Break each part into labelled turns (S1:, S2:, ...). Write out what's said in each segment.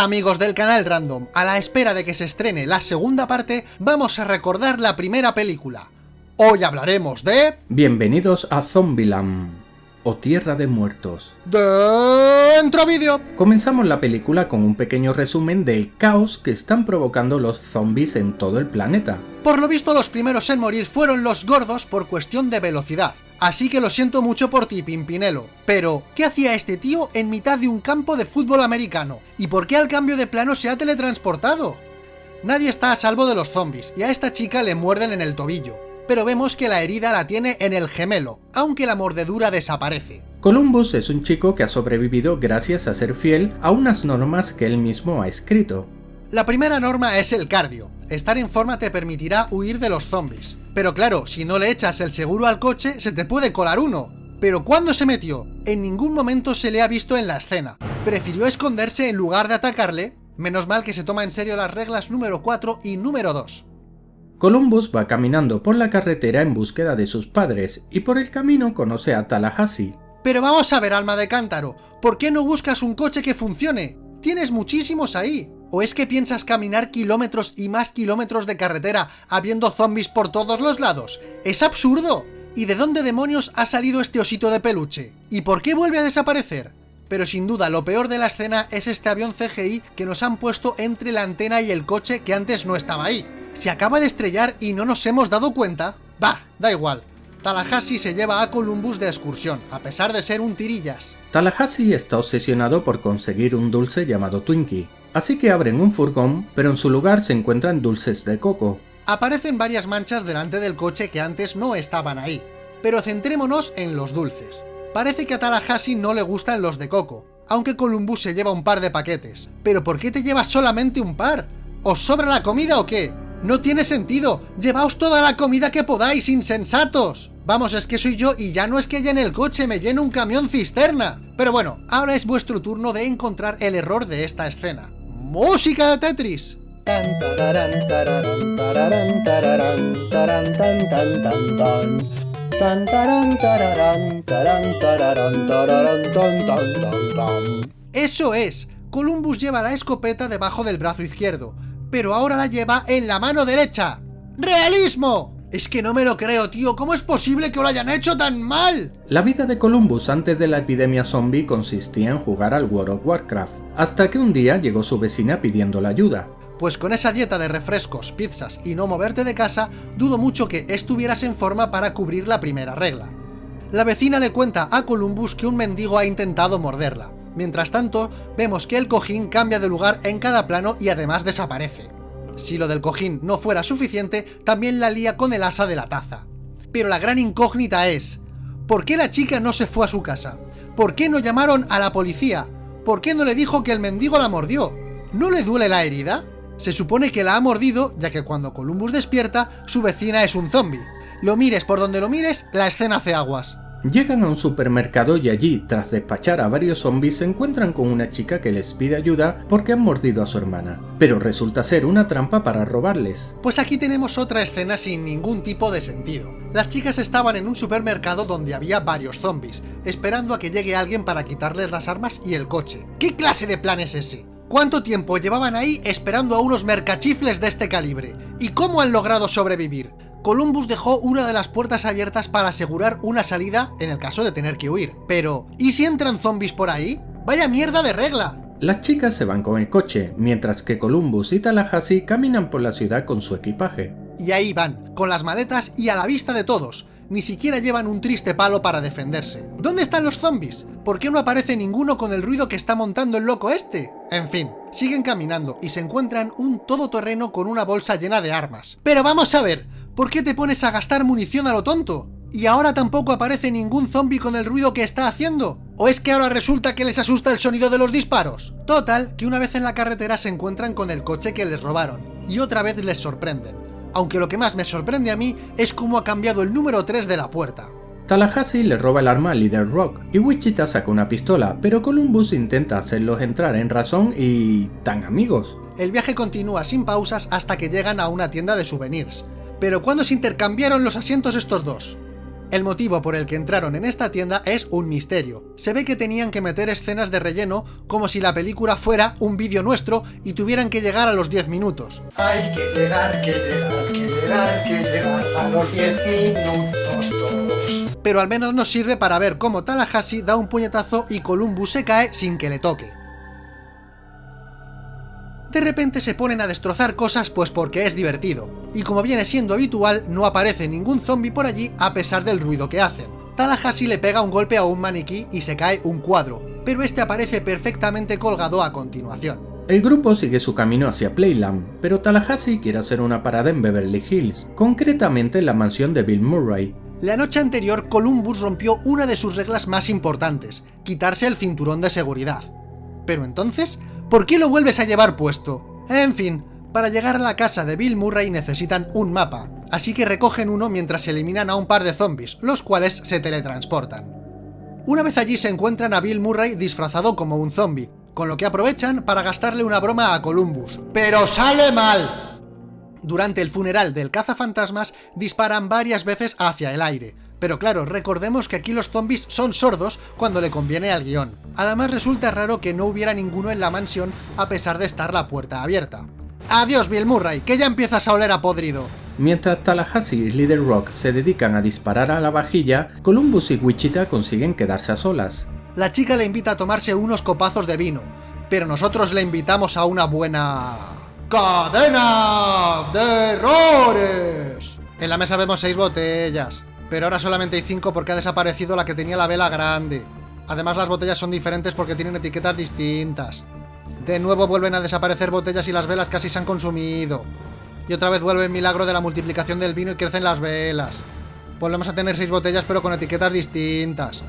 S1: Hola amigos del canal Random, a la espera de que se estrene la segunda parte, vamos a recordar la primera película. Hoy hablaremos de...
S2: Bienvenidos a Zombieland, o Tierra de Muertos.
S1: Dentro vídeo.
S2: Comenzamos la película con un pequeño resumen del caos que están provocando los zombies en todo el planeta.
S1: Por lo visto los primeros en morir fueron los gordos por cuestión de velocidad. Así que lo siento mucho por ti, Pimpinelo. Pero, ¿qué hacía este tío en mitad de un campo de fútbol americano? ¿Y por qué al cambio de plano se ha teletransportado? Nadie está a salvo de los zombies, y a esta chica le muerden en el tobillo. Pero vemos que la herida la tiene en el gemelo, aunque la mordedura desaparece.
S2: Columbus es un chico que ha sobrevivido gracias a ser fiel a unas normas que él mismo ha escrito.
S1: La primera norma es el cardio. Estar en forma te permitirá huir de los zombies. Pero claro, si no le echas el seguro al coche, se te puede colar uno. ¿Pero cuándo se metió? En ningún momento se le ha visto en la escena. Prefirió esconderse en lugar de atacarle, menos mal que se toma en serio las reglas número 4 y número 2.
S2: Columbus va caminando por la carretera en búsqueda de sus padres, y por el camino conoce a Tallahassee.
S1: Pero vamos a ver, alma de cántaro, ¿por qué no buscas un coche que funcione? Tienes muchísimos ahí. ¿O es que piensas caminar kilómetros y más kilómetros de carretera habiendo zombies por todos los lados? ¡Es absurdo! ¿Y de dónde demonios ha salido este osito de peluche? ¿Y por qué vuelve a desaparecer? Pero sin duda lo peor de la escena es este avión CGI que nos han puesto entre la antena y el coche que antes no estaba ahí. ¿Se acaba de estrellar y no nos hemos dado cuenta? Bah, da igual. Tallahassee se lleva a Columbus de excursión, a pesar de ser un tirillas.
S2: Tallahassee está obsesionado por conseguir un dulce llamado Twinkie, Así que abren un furgón, pero en su lugar se encuentran dulces de coco.
S1: Aparecen varias manchas delante del coche que antes no estaban ahí. Pero centrémonos en los dulces. Parece que a Tallahassee no le gustan los de coco, aunque Columbus se lleva un par de paquetes. ¿Pero por qué te llevas solamente un par? ¿Os sobra la comida o qué? ¡No tiene sentido! ¡Llevaos toda la comida que podáis, insensatos! Vamos, es que soy yo y ya no es que llene el coche, me llene un camión cisterna. Pero bueno, ahora es vuestro turno de encontrar el error de esta escena música de Tetris. Eso es, Columbus lleva la escopeta debajo del brazo izquierdo, pero ahora la lleva en la mano derecha. ¡Realismo! Es que no me lo creo, tío. ¿Cómo es posible que lo hayan hecho tan mal?
S2: La vida de Columbus antes de la epidemia zombie consistía en jugar al World of Warcraft, hasta que un día llegó su vecina pidiendo la ayuda.
S1: Pues con esa dieta de refrescos, pizzas y no moverte de casa, dudo mucho que estuvieras en forma para cubrir la primera regla. La vecina le cuenta a Columbus que un mendigo ha intentado morderla. Mientras tanto, vemos que el cojín cambia de lugar en cada plano y además desaparece. Si lo del cojín no fuera suficiente, también la lía con el asa de la taza. Pero la gran incógnita es, ¿por qué la chica no se fue a su casa? ¿Por qué no llamaron a la policía? ¿Por qué no le dijo que el mendigo la mordió? ¿No le duele la herida? Se supone que la ha mordido, ya que cuando Columbus despierta, su vecina es un zombie. Lo mires por donde lo mires, la escena hace aguas.
S2: Llegan a un supermercado y allí, tras despachar a varios zombies, se encuentran con una chica que les pide ayuda porque han mordido a su hermana, pero resulta ser una trampa para robarles.
S1: Pues aquí tenemos otra escena sin ningún tipo de sentido. Las chicas estaban en un supermercado donde había varios zombies, esperando a que llegue alguien para quitarles las armas y el coche. ¿Qué clase de plan es ese? ¿Cuánto tiempo llevaban ahí esperando a unos mercachifles de este calibre? ¿Y cómo han logrado sobrevivir? Columbus dejó una de las puertas abiertas para asegurar una salida en el caso de tener que huir. Pero, ¿y si entran zombies por ahí? ¡Vaya mierda de regla!
S2: Las chicas se van con el coche, mientras que Columbus y Tallahassee caminan por la ciudad con su equipaje.
S1: Y ahí van, con las maletas y a la vista de todos. Ni siquiera llevan un triste palo para defenderse. ¿Dónde están los zombies? ¿Por qué no aparece ninguno con el ruido que está montando el loco este? En fin, siguen caminando y se encuentran un todoterreno con una bolsa llena de armas. Pero vamos a ver, ¿Por qué te pones a gastar munición a lo tonto? ¿Y ahora tampoco aparece ningún zombie con el ruido que está haciendo? ¿O es que ahora resulta que les asusta el sonido de los disparos? Total, que una vez en la carretera se encuentran con el coche que les robaron, y otra vez les sorprenden. Aunque lo que más me sorprende a mí es cómo ha cambiado el número 3 de la puerta.
S2: Tallahassee le roba el arma al líder Rock, y Wichita saca una pistola, pero Columbus intenta hacerlos entrar en razón y... tan amigos.
S1: El viaje continúa sin pausas hasta que llegan a una tienda de souvenirs, pero ¿cuándo se intercambiaron los asientos estos dos? El motivo por el que entraron en esta tienda es un misterio. Se ve que tenían que meter escenas de relleno como si la película fuera un vídeo nuestro y tuvieran que llegar a los 10 minutos.
S3: Hay que llegar, que llegar, que llegar, que llegar a los 10 minutos todos.
S1: Pero al menos nos sirve para ver cómo Tallahassee da un puñetazo y Columbus se cae sin que le toque. De repente se ponen a destrozar cosas pues porque es divertido, y como viene siendo habitual, no aparece ningún zombie por allí a pesar del ruido que hacen. Tallahassee le pega un golpe a un maniquí y se cae un cuadro, pero este aparece perfectamente colgado a continuación.
S2: El grupo sigue su camino hacia Playland, pero Tallahassee quiere hacer una parada en Beverly Hills, concretamente en la mansión de Bill Murray.
S1: La noche anterior, Columbus rompió una de sus reglas más importantes, quitarse el cinturón de seguridad. Pero entonces, ¿por qué lo vuelves a llevar puesto? En fin, para llegar a la casa de Bill Murray necesitan un mapa, así que recogen uno mientras eliminan a un par de zombies, los cuales se teletransportan. Una vez allí se encuentran a Bill Murray disfrazado como un zombie, con lo que aprovechan para gastarle una broma a Columbus. ¡Pero sale mal! Durante el funeral del cazafantasmas disparan varias veces hacia el aire, pero claro, recordemos que aquí los zombies son sordos cuando le conviene al guion. Además resulta raro que no hubiera ninguno en la mansión a pesar de estar la puerta abierta. ¡Adiós Bill Murray, que ya empiezas a oler a podrido!
S2: Mientras Tallahassee y Little Rock se dedican a disparar a la vajilla, Columbus y Wichita consiguen quedarse a solas.
S1: La chica le invita a tomarse unos copazos de vino, pero nosotros le invitamos a una buena... ¡Cadena de errores! En la mesa vemos seis botellas, pero ahora solamente hay cinco porque ha desaparecido la que tenía la vela grande. Además las botellas son diferentes porque tienen etiquetas distintas. De nuevo vuelven a desaparecer botellas y las velas casi se han consumido. Y otra vez vuelve el milagro de la multiplicación del vino y crecen las velas. Volvemos a tener seis botellas pero con etiquetas distintas.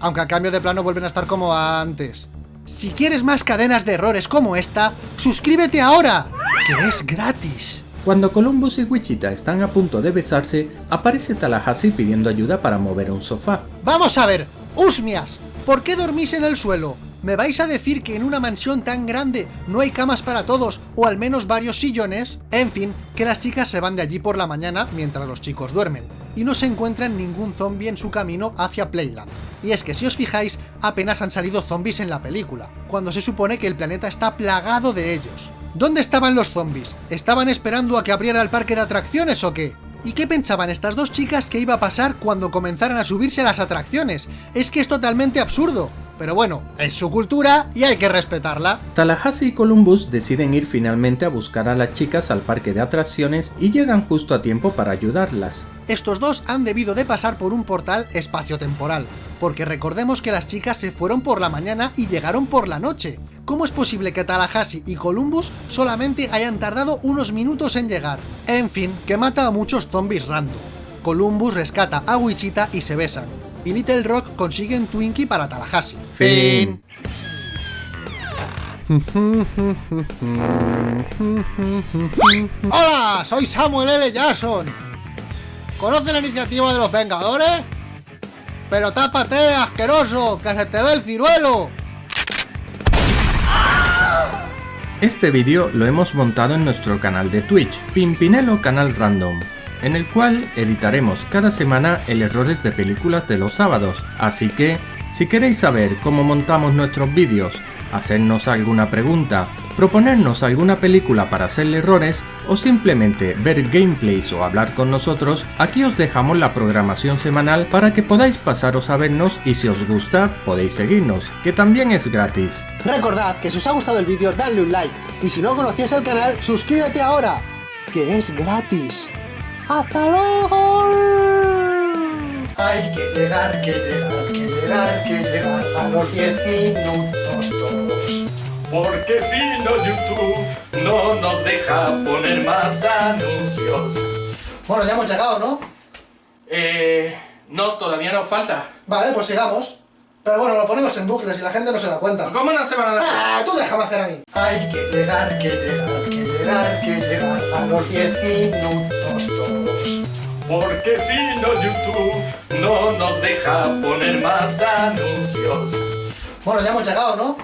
S1: Aunque a cambio de plano vuelven a estar como antes. Si quieres más cadenas de errores como esta, ¡suscríbete ahora! ¡Que es gratis!
S2: Cuando Columbus y Wichita están a punto de besarse, aparece Tallahassee pidiendo ayuda para mover un sofá.
S1: ¡Vamos a ver! ¡Usmias! ¿Por qué dormís en el suelo? ¿Me vais a decir que en una mansión tan grande no hay camas para todos o al menos varios sillones? En fin, que las chicas se van de allí por la mañana mientras los chicos duermen y no se encuentran ningún zombie en su camino hacia Playland. Y es que si os fijáis, apenas han salido zombies en la película, cuando se supone que el planeta está plagado de ellos. ¿Dónde estaban los zombies? ¿Estaban esperando a que abriera el parque de atracciones o qué? ¿Y qué pensaban estas dos chicas que iba a pasar cuando comenzaran a subirse a las atracciones? Es que es totalmente absurdo. Pero bueno, es su cultura y hay que respetarla.
S2: Tallahassee y Columbus deciden ir finalmente a buscar a las chicas al parque de atracciones y llegan justo a tiempo para ayudarlas.
S1: Estos dos han debido de pasar por un portal espaciotemporal, porque recordemos que las chicas se fueron por la mañana y llegaron por la noche. ¿Cómo es posible que Tallahassee y Columbus solamente hayan tardado unos minutos en llegar? En fin, que mata a muchos zombies random. Columbus rescata a Wichita y se besan, y Little Rock consigue un Twinkie para Tallahassee.
S2: Fin.
S1: ¡Hola! Soy Samuel L. Jackson. ¿Conoce la iniciativa de los Vengadores? Pero tápate, asqueroso, que se te ve el ciruelo.
S2: Este vídeo lo hemos montado en nuestro canal de Twitch, Pimpinelo Canal Random, en el cual editaremos cada semana el errores de películas de los sábados, así que, si queréis saber cómo montamos nuestros vídeos, hacernos alguna pregunta, proponernos alguna película para hacerle errores o simplemente ver gameplays o hablar con nosotros, aquí os dejamos la programación semanal para que podáis pasaros a vernos y si os gusta podéis seguirnos, que también es gratis.
S1: Recordad que si os ha gustado el vídeo, dadle un like. Y si no conocías el canal, suscríbete ahora, que es gratis. ¡Hasta luego!
S3: Hay que llegar, que llegar, que llegar, que llegar a los 10 minutos todos.
S4: Porque si no YouTube no nos deja poner más anuncios.
S1: Bueno, ya hemos llegado, ¿no?
S4: Eh, no, todavía nos falta.
S1: Vale, pues sigamos. Pero bueno, lo ponemos en bucles y la gente no se da cuenta.
S4: ¿Cómo no se van a dar?
S1: ¡Ah! Tú déjame hacer a mí.
S3: Hay que llegar, que llegar, que llegar, que llegar a los 10 minutos todos.
S4: Porque si no YouTube no nos deja poner más anuncios.
S1: Bueno, ya hemos llegado, ¿no?